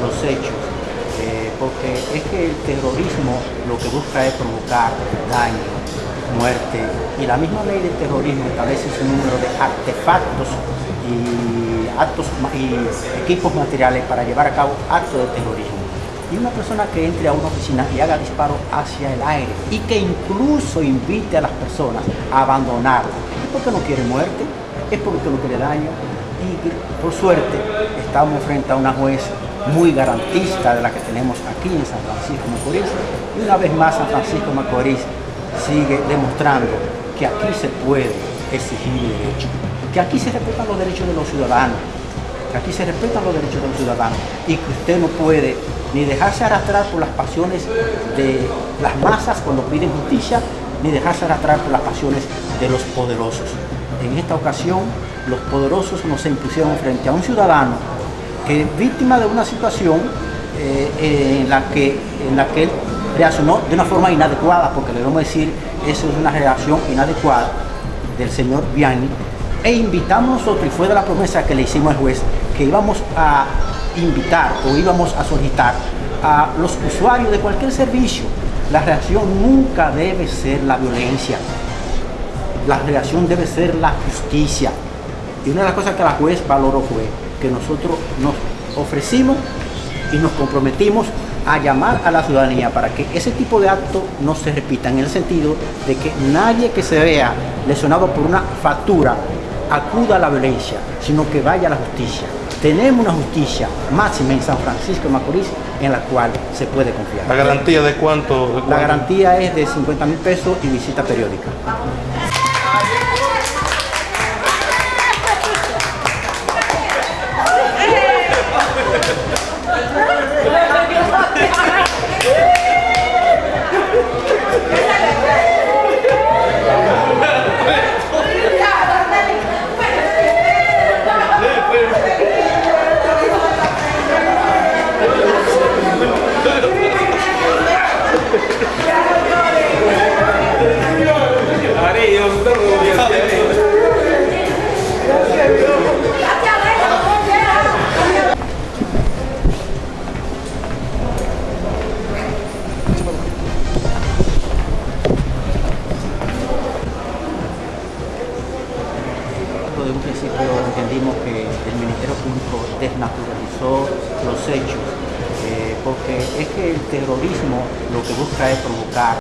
los hechos, eh, porque es que el terrorismo lo que busca es provocar daño, muerte, y la misma ley de terrorismo establece un número de artefactos y actos y equipos materiales para llevar a cabo actos de terrorismo. Y una persona que entre a una oficina y haga disparo hacia el aire y que incluso invite a las personas a abandonarla, es porque no quiere muerte, es porque no quiere daño, y por suerte estamos frente a una juez muy garantista de la que tenemos aquí en San Francisco Macorís y una vez más San Francisco Macorís sigue demostrando que aquí se puede exigir derechos, que aquí se respetan los derechos de los ciudadanos, que aquí se respetan los derechos de los ciudadanos y que usted no puede ni dejarse arrastrar por las pasiones de las masas cuando piden justicia, ni dejarse arrastrar por las pasiones de los poderosos. En esta ocasión, los poderosos nos impusieron frente a un ciudadano que es víctima de una situación eh, en, la que, en la que él reaccionó de una forma inadecuada, porque le debemos decir, eso es una reacción inadecuada del señor Vianney, e invitamos nosotros, y fue de la promesa que le hicimos al juez, que íbamos a invitar o íbamos a solicitar a los usuarios de cualquier servicio, la reacción nunca debe ser la violencia, la reacción debe ser la justicia. Y una de las cosas que la juez valoró fue que nosotros nos ofrecimos y nos comprometimos a llamar a la ciudadanía para que ese tipo de actos no se repitan en el sentido de que nadie que se vea lesionado por una factura acuda a la violencia, sino que vaya a la justicia. Tenemos una justicia máxima en San Francisco de Macorís en la cual se puede confiar. ¿La garantía de cuánto? De cuánto? La garantía es de 50 mil pesos y visita periódica. Yeah. De un principio entendimos que el Ministerio Público desnaturalizó los hechos, eh, porque es que el terrorismo lo que busca es provocar